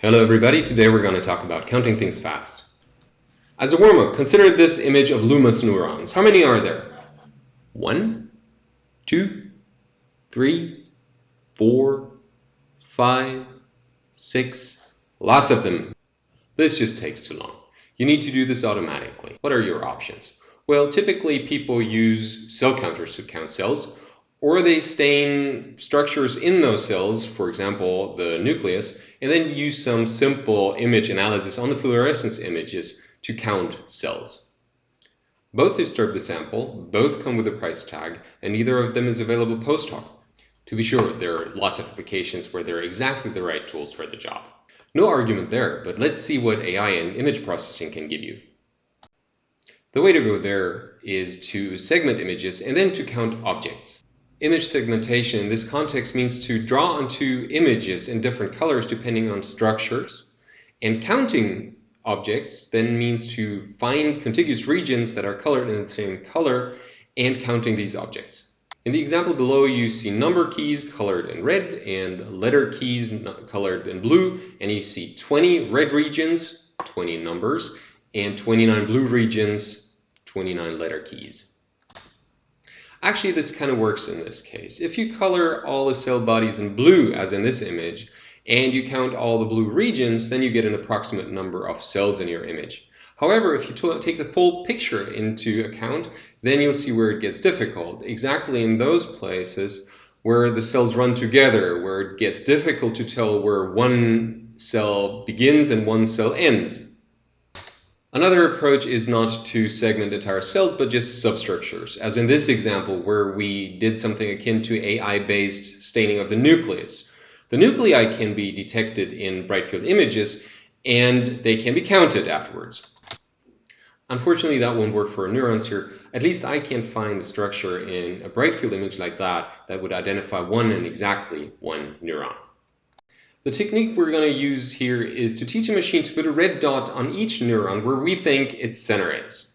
Hello everybody, today we're going to talk about counting things fast. As a warm-up, consider this image of LUHMES neurons. How many are there? One, two, three, four, five, six, lots of them. This just takes too long. You need to do this automatically. What are your options? Well, typically people use cell counters to count cells, or they stain structures in those cells, for example, the nucleus, and then use some simple image analysis on the fluorescence images to count cells. Both disturb the sample, both come with a price tag, and neither of them is available post hoc. To be sure, there are lots of applications where they're exactly the right tools for the job. No argument there, but let's see what AI and image processing can give you. The way to go there is to segment images and then to count objects. Image segmentation in this context means to draw onto images in different colors depending on structures. And counting objects then means to find contiguous regions that are colored in the same color and counting these objects. In the example below, you see number keys colored in red and letter keys colored in blue, and you see 20 red regions, 20 numbers, and 29 blue regions, 29 letter keys. Actually, this kind of works in this case. If you color all the cell bodies in blue, as in this image, and you count all the blue regions, then you get an approximate number of cells in your image. However, if you take the full picture into account, then you'll see where it gets difficult. Exactly in those places where the cells run together, where it gets difficult to tell where one cell begins and one cell ends. Another approach is not to segment entire cells, but just substructures, as in this example where we did something akin to AI-based staining of the nucleus. The nuclei can be detected in bright field images, and they can be counted afterwards. Unfortunately, that won't work for neurons here. At least I can't find a structure in a bright field image like that that would identify one and exactly one neuron. The technique we're going to use here is to teach a machine to put a red dot on each neuron where we think its center is.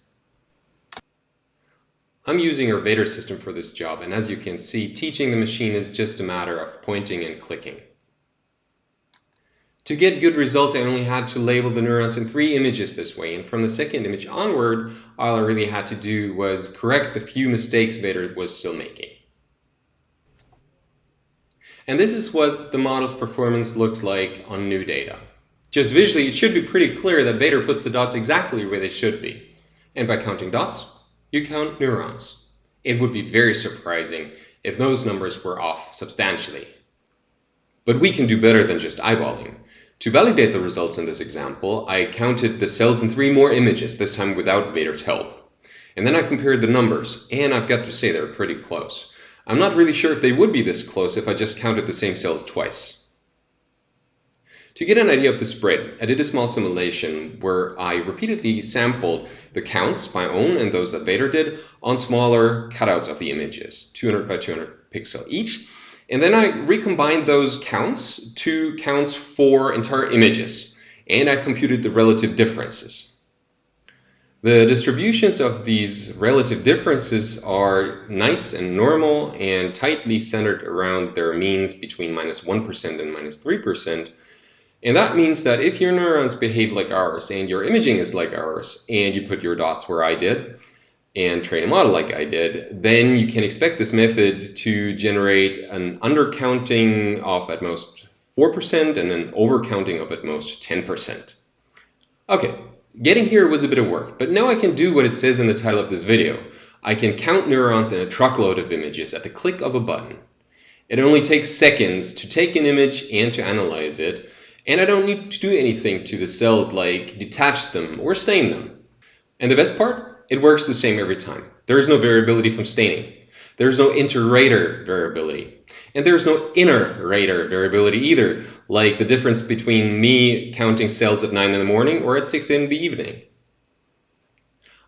I'm using our Vader system for this job, and as you can see, teaching the machine is just a matter of pointing and clicking. To get good results, I only had to label the neurons in three images this way, and from the second image onward, all I really had to do was correct the few mistakes Vader was still making. And this is what the model's performance looks like on new data. Just visually, it should be pretty clear that Vader puts the dots exactly where they should be. And by counting dots, you count neurons. It would be very surprising if those numbers were off substantially. But we can do better than just eyeballing. To validate the results in this example, I counted the cells in three more images, this time without Vader's help. And then I compared the numbers, and I've got to say they're pretty close. I'm not really sure if they would be this close if I just counted the same cells twice. To get an idea of the spread, I did a small simulation where I repeatedly sampled the counts, my own and those that Vader did, on smaller cutouts of the images, 200 by 200 pixel each. And then I recombined those counts to counts for entire images, and I computed the relative differences. The distributions of these relative differences are nice and normal and tightly centered around their means between minus 1 and minus 3%. And that means that if your neurons behave like ours and your imaging is like ours and you put your dots where I did and train a model like I did, then you can expect this method to generate an undercounting of at most 4% and an overcounting of at most 10%. Okay, Getting here was a bit of work, but now I can do what it says in the title of this video. I can count neurons in a truckload of images at the click of a button. It only takes seconds to take an image and to analyze it, and I don't need to do anything to the cells like detach them or stain them. And the best part? It works the same every time. There is no variability from staining. There is no inter-rater variability. And there's no inner rater variability either, like the difference between me counting cells at 9 in the morning or at 6 in the evening.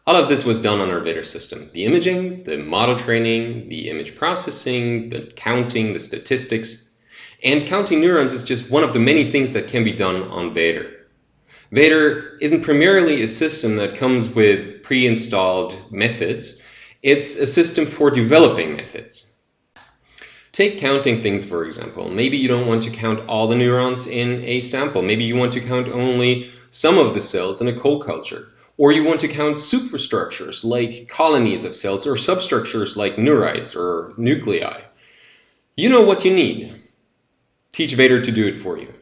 All of this was done on our Vader system. The imaging, the model training, the image processing, the counting, the statistics. And counting neurons is just one of the many things that can be done on Vader. Vader isn't primarily a system that comes with pre-installed methods. It's a system for developing methods. Take counting things, for example. Maybe you don't want to count all the neurons in a sample. Maybe you want to count only some of the cells in a co-culture. Or you want to count superstructures like colonies of cells or substructures like neurites or nuclei. You know what you need. Teach Vader to do it for you.